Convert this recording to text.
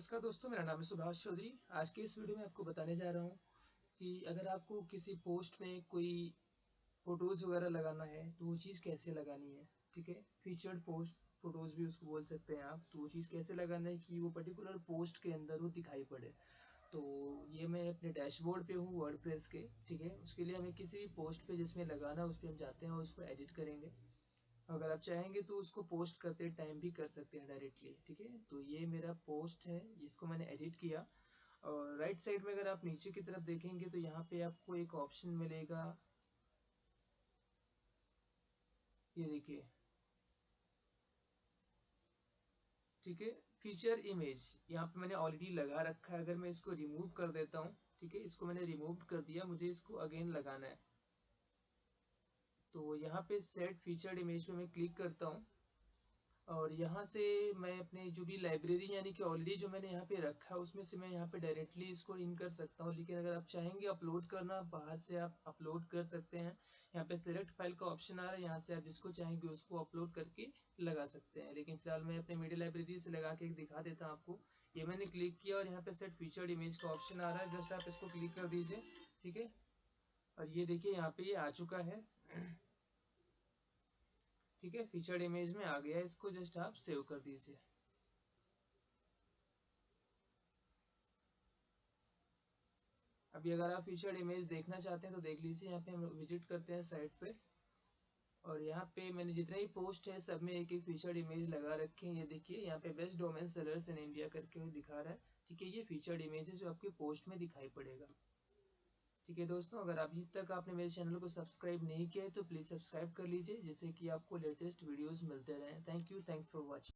नमस्कार दोस्तों, मेरा नाम है सुभाष चौधरी। आज के इस वीडियो में आपको बताने जा रहा हूँ कि अगर आपको किसी पोस्ट में कोई फ़ोटोज़ वगैरह लगाना है तो वो चीज़ कैसे लगानी है, ठीक है? फीचर्ड पोस्ट फ़ोटोज़ भी उसको बोल सकते हैं आप। तो वो चीज़ कैसे लगाना है कि वो पर्टिकुलर पोस्ट के अंदर वो दिखाई पड़े। तो ये मैं अपने डैशबोर्ड पे हूँ वर्ड के, ठीक है? उसके लिए हमें किसी भी पोस्ट पे जिसमें लगाना है, उस पर हम जाते हैं और उसको एडिट करेंगे। अगर आप चाहेंगे तो उसको पोस्ट करते टाइम भी कर सकते हैं डायरेक्टली ठीक है? तो ये मेरा पोस्ट है, जिसको मैंने एडिट किया। और राइट साइड में अगर आप नीचे की तरफ़ देखेंगे तो यहाँ पे आपको एक ऑप्शन मिलेगा। ये देखिए। ठीक है? फीचर इमेज यहाँ पे मैंने ऑलरेडी लगा रखा है। अगर मैं इसको रिमूव कर देता हूँ, ठीक है? इसको मैंने रिमूव कर दिया, मुझे इसको अगेन लगाना है। तो यहाँ पे सेट फीचर्ड इमेज पे मैं क्लिक करता हूँ। और यहाँ से मैं अपने जो भी लाइब्रेरी यानी कि ऑलरेडी जो मैंने यहाँ पे रखा है, उसमें से मैं यहाँ पे डायरेक्टली इसको इन कर सकता हूँ। लेकिन अगर आप चाहेंगे अपलोड करना, बाहर से आप अपलोड कर सकते हैं। यहाँ पे सिलेक्ट फ़ाइल का ऑप्शन आ रहा है, यहाँ से आप जिसको चाहेंगे उसको अपलोड करके लगा सकते हैं। लेकिन फ़िलहाल मैं अपने मीडिया लाइब्रेरी से लगा के दिखा देता हूँ आपको। ये मैंने क्लिक किया और यहाँ पे सेट फीचर्ड इमेज का ऑप्शन आ रहा है। जस्ट आप इसको क्लिक कर दीजिए, ठीक है? और ये देखिए यहाँ पे ये आ चुका है। ठीक है फीचर्ड इमेज में आ गया इसको जस्ट आप सेव कर दीजिए। अभी अगर आप फीचर्ड इमेज देखना चाहते हैं तो देख लीजिए, यहाँ पे हम विज़िट करते हैं साइट पे। और यहाँ पे मैंने जितने ही पोस्ट है, सब में एक एक फीचर्ड इमेज लगा रखे हैं। ये देखिए, यहाँ पे best domain sellers in India करके दिखा रहा है। ठीक है, ये फीचर्ड इमेज है जो आपके पोस्ट में दिखाई पड़ेगा। ठीक है दोस्तों, अगर अभी तक आपने मेरे चैनल को सब्सक्राइब नहीं किया है तो प्लीज़ सब्सक्राइब कर लीजिए, जिससे कि आपको लेटेस्ट वीडियोस मिलते रहें। Thank you thanks for watching